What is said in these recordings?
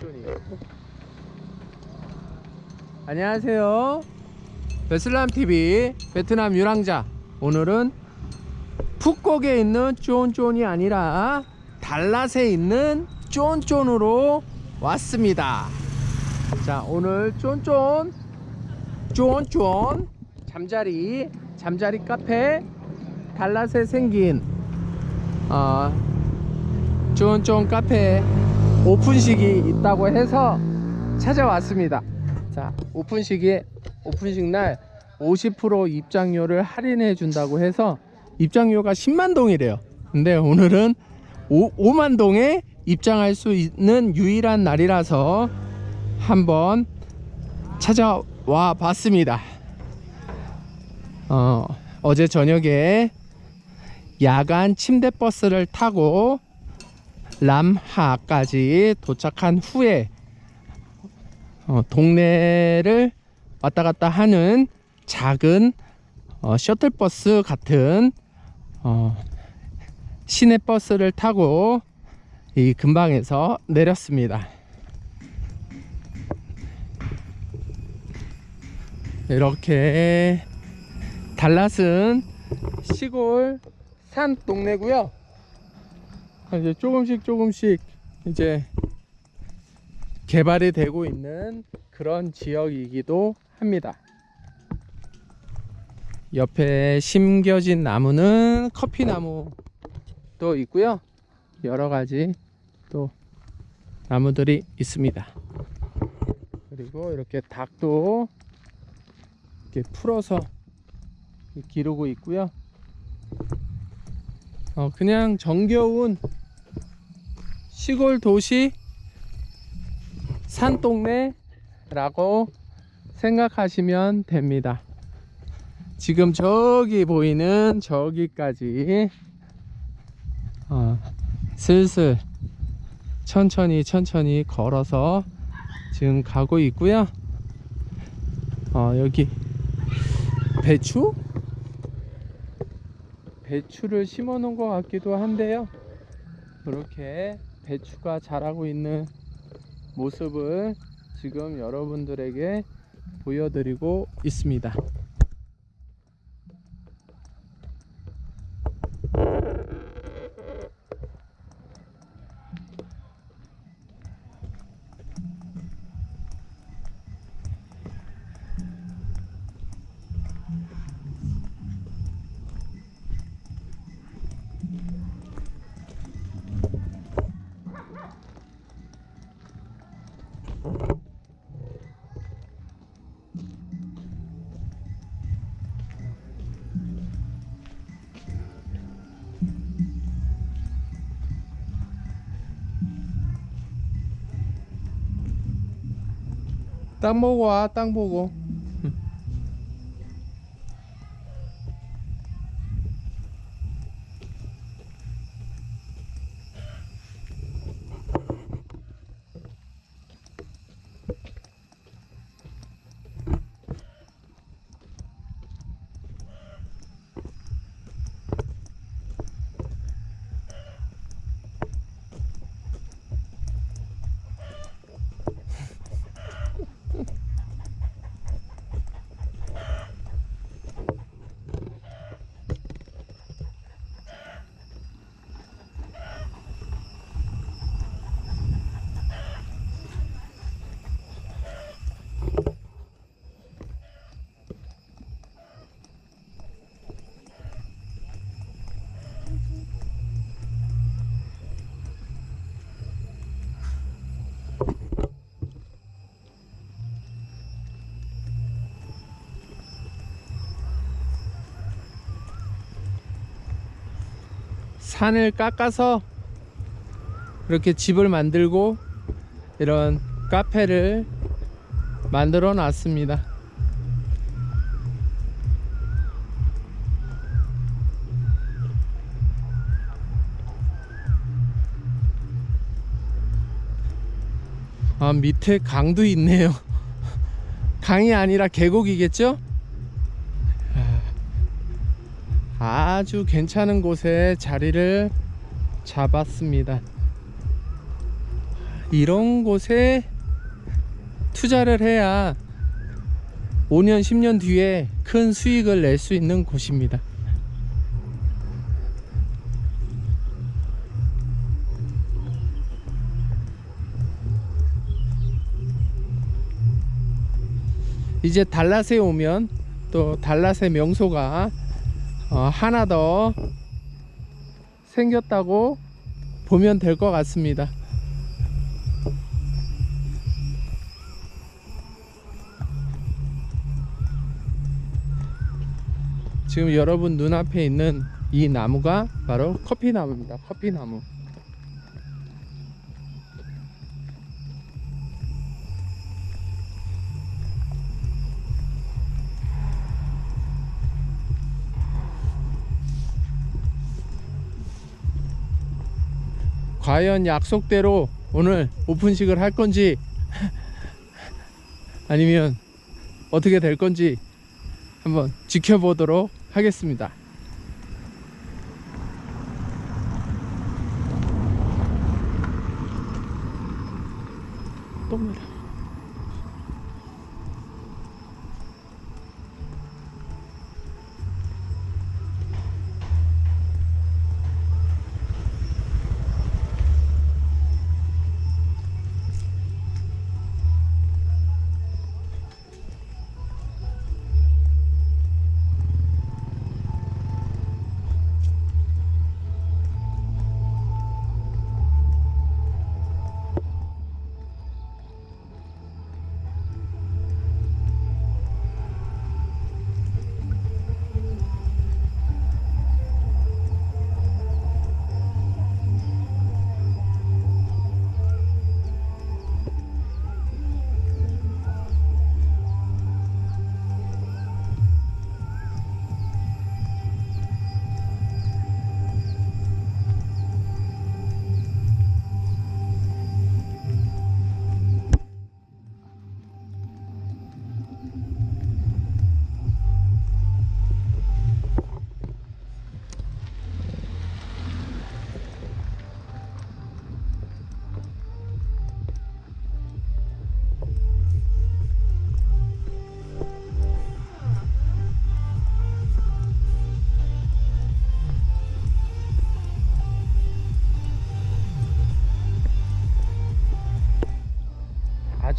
쫀쫀이. 안녕하세요. 베슬람TV 베트남 유랑자. 오늘은 푸콕에 있는 쫀쫀이 아니라 달랏에 있는 쫀쫀으로 왔습니다. 자 오늘 쫀쫀 쫀쫀 잠자리 잠자리 카페 달랏에 생긴 어, 쫀쫀 카페 오픈식이 있다고 해서 찾아왔습니다. 자 오픈식이 오픈식 날 50% 입장료를 할인해 준다고 해서 입장료가 10만 동이래요. 근데 오늘은 5, 5만 동에 입장할 수 있는 유일한 날이라서 한번 찾아와 봤습니다. 어, 어제 저녁에 야간 침대 버스를 타고 람하까지 도착한 후에 어, 동네를 왔다 갔다 하는 작은 어, 셔틀버스 같은 어, 시내버스를 타고 이 근방에서 내렸습니다. 이렇게 달랏은 시골 산 동네고요. 이제 조금씩 조금씩 이제 개발이 되고 있는 그런 지역이기도 합니다. 옆에 심겨진 나무는 커피 나무도 있고요. 여러 가지 또 나무들이 있습니다. 그리고 이렇게 닭도 이렇게 풀어서 기르고 있고요. 어, 그냥 정겨운 시골 도시 산동네 라고 생각하시면 됩니다. 지금 저기 보이는 저기까지 어, 슬슬 천천히 천천히 걸어서 지금 가고 있고요. 어, 여기 배추? 배추를 심어 놓은 것 같기도 한데요. 그렇게 배추가 자라고 있는 모습을 지금 여러분들에게 보여드리고 있습니다. 땅 보고 와, 땅 보고. 산을 깎아서 이렇게 집을 만들고 이런 카페를 만들어 놨습니다. 아, 밑에 강도 있네요. 강이 아니라 계곡이겠죠? 아주 괜찮은 곳에 자리를 잡았습니다. 이런 곳에 투자를 해야 5년, 10년 뒤에 큰 수익을 낼 수 있는 곳입니다. 이제 달랏에 오면 또 달랏의 명소가 어, 하나 더 생겼다고 보면 될 것 같습니다. 지금 여러분 눈앞에 있는 이 나무가 바로 커피 나무입니다. 커피 나무. 과연 약속대로 오늘 오픈식을 할 건지 아니면 어떻게 될 건지 한번 지켜보도록 하겠습니다.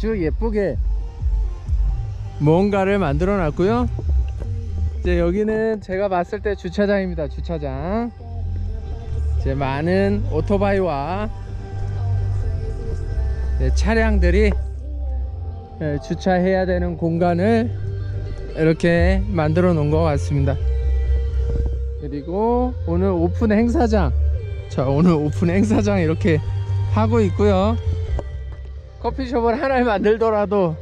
아주 예쁘게 뭔가를 만들어 놨고요. 이제 여기는 제가 봤을 때 주차장입니다. 주차장. 이제 많은 오토바이와 네, 차량들이 네, 주차해야 되는 공간을 이렇게 만들어 놓은 것 같습니다. 그리고 오늘 오픈 행사장. 자, 오늘 오픈 행사장 이렇게 하고 있고요. 커피숍을 하나를 만들더라도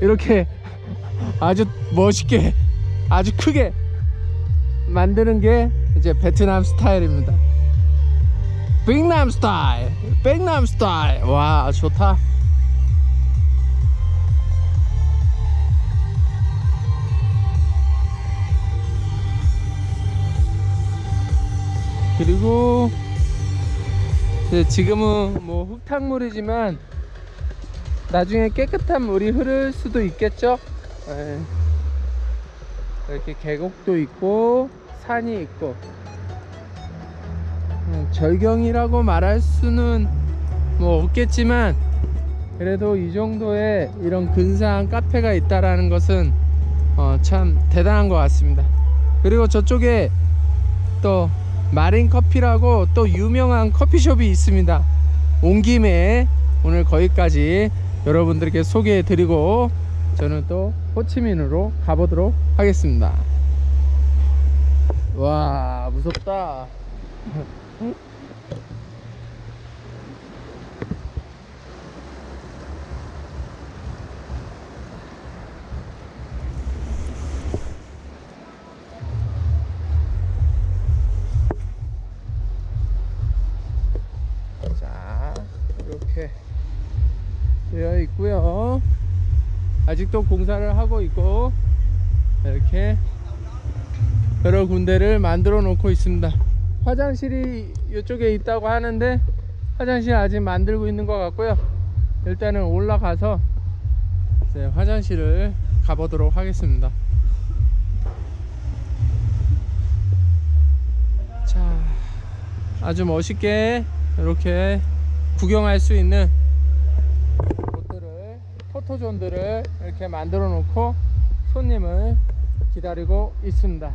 이렇게 아주 멋있게 아주 크게 만드는 게 이제 베트남 스타일입니다. 백남 스타일, 백남 스타일. 와 좋다. 그리고 지금은 뭐 흙탕물이지만 나중에 깨끗한 물이 흐를 수도 있겠죠? 예. 이렇게 계곡도 있고 산이 있고. 음, 절경이라고 말할 수는 뭐 없겠지만 그래도 이 정도의 이런 근사한 카페가 있다라는 것은 어, 참 대단한 것 같습니다. 그리고 저쪽에 또 마린 커피라고 또 유명한 커피숍이 있습니다. 온 김에 오늘 거기까지 여러분들께 소개해 드리고 저는 또 호치민으로 가보도록 하겠습니다. 와 무섭다 되어 있고요. 아직도 공사를 하고 있고 이렇게 여러 군데를 만들어 놓고 있습니다. 화장실이 이쪽에 있다고 하는데 화장실 아직 만들고 있는 것 같고요. 일단은 올라가서 화장실을 가보도록 하겠습니다. 자, 아주 멋있게 이렇게 구경할 수 있는 포토존들을 이렇게 만들어 놓고 손님을 기다리고 있습니다.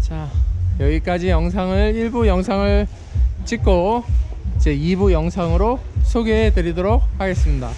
자, 여기까지 영상을 1부 영상을 찍고 이제 2부 영상으로 소개해 드리도록 하겠습니다.